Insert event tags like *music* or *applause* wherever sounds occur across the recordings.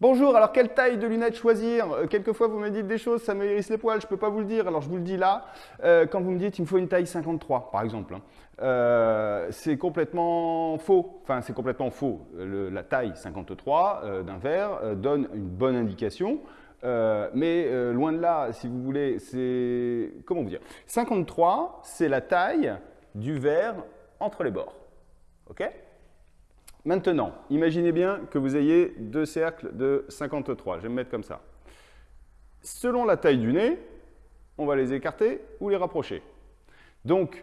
Bonjour, alors quelle taille de lunettes choisir? Euh, Quelquefois vous me dites des choses, ça me hérisse les poils, je ne peux pas vous le dire, alors je vous le dis là. Euh, quand vous me dites il me faut une taille 53 par exemple, hein. euh, c'est complètement faux. Enfin c'est complètement faux. la taille 53 d'un verre donne une bonne indication. mais loin de là, si vous voulez, c'est... Comment vous dire? 53, c'est la taille du verre entre les bords. OK? Maintenant, imaginez bien que vous ayez deux cercles de 53. Je vais me mettre comme ça. Selon la taille du nez, on va les écarter ou les rapprocher. Donc,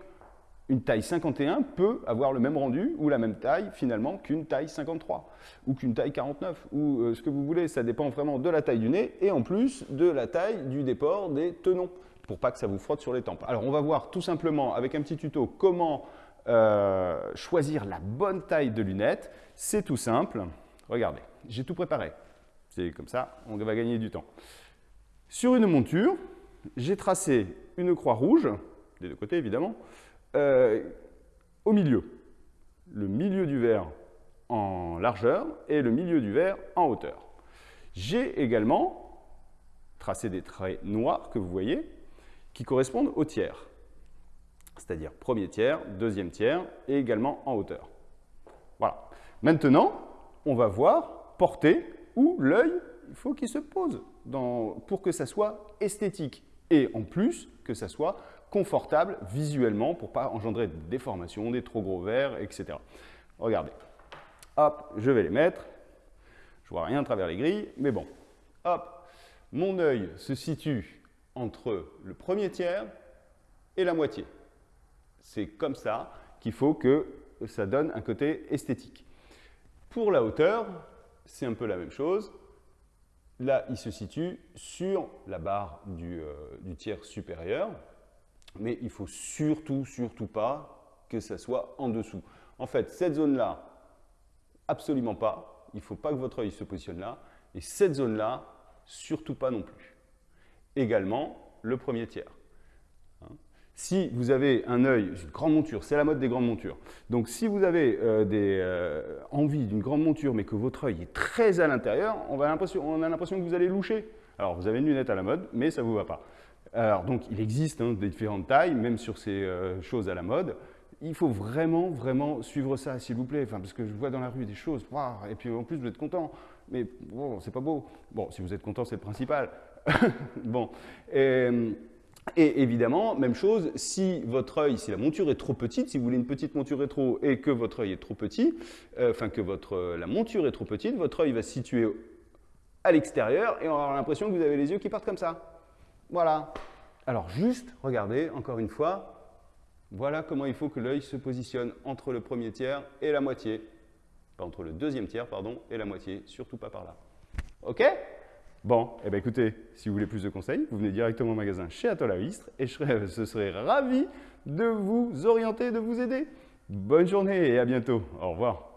une taille 51 peut avoir le même rendu ou la même taille finalement qu'une taille 53 ou qu'une taille 49 ou euh, ce que vous voulez. Ça dépend vraiment de la taille du nez et en plus de la taille du déport des tenons pour pas que ça vous frotte sur les tempes. Alors, on va voir tout simplement avec un petit tuto comment euh, choisir la bonne taille de lunettes, c'est tout simple. Regardez, j'ai tout préparé. C'est comme ça, on va gagner du temps. Sur une monture, j'ai tracé une croix rouge, des deux côtés évidemment, euh, au milieu. Le milieu du verre en largeur et le milieu du verre en hauteur. J'ai également tracé des traits noirs que vous voyez qui correspondent au tiers c'est-à-dire premier tiers, deuxième tiers et également en hauteur. Voilà. Maintenant, on va voir porter où l'œil, il faut qu'il se pose pour que ça soit esthétique et en plus que ça soit confortable visuellement pour ne pas engendrer des déformations, des trop gros verres, etc. Regardez. Hop, je vais les mettre. Je vois rien à travers les grilles, mais bon. Hop, mon œil se situe entre le premier tiers et la moitié. C'est comme ça qu'il faut que ça donne un côté esthétique. Pour la hauteur, c'est un peu la même chose. Là, il se situe sur la barre du, euh, tiers supérieur, mais il ne faut surtout, surtout pas que ça soit en dessous. En fait, cette zone-là, absolument pas. Il ne faut pas que votre œil se positionne là. Et cette zone-là, surtout pas non plus. Également, le premier tiers. Si vous avez un œil, une grande monture, c'est la mode des grandes montures. Donc si vous avez euh, euh, envie d'une grande monture mais que votre œil est très à l'intérieur, on, a l'impression que vous allez loucher. Alors vous avez une lunette à la mode, mais ça ne vous va pas. Alors donc il existe hein, des différentes tailles, même sur ces euh, choses à la mode. Il faut vraiment, vraiment suivre ça, s'il vous plaît, parce que je vois dans la rue des choses, et puis en plus vous êtes content, mais bon, c'est pas beau. Bon, si vous êtes content, c'est le principal. *laughs* bon, et, et évidemment, même chose, si votre œil, si la monture est trop petite, si vous voulez une petite monture rétro et que votre œil est trop petit, euh, enfin que votre, la monture est trop petite, votre œil va se situer à l'extérieur et on aura l'impression que vous avez les yeux qui partent comme ça. Voilà. Alors juste, regardez, encore une fois, voilà comment il faut que l'œil se positionne entre le premier tiers et la moitié. Pas entre le deuxième tiers, pardon, et la moitié, surtout pas par là. OK? Bon, eh bien écoutez, si vous voulez plus de conseils, vous venez directement au magasin chez Atoll et je serai, ce *laughs* serait ravi de vous orienter, de vous aider. Bonne journée et à bientôt. Au revoir.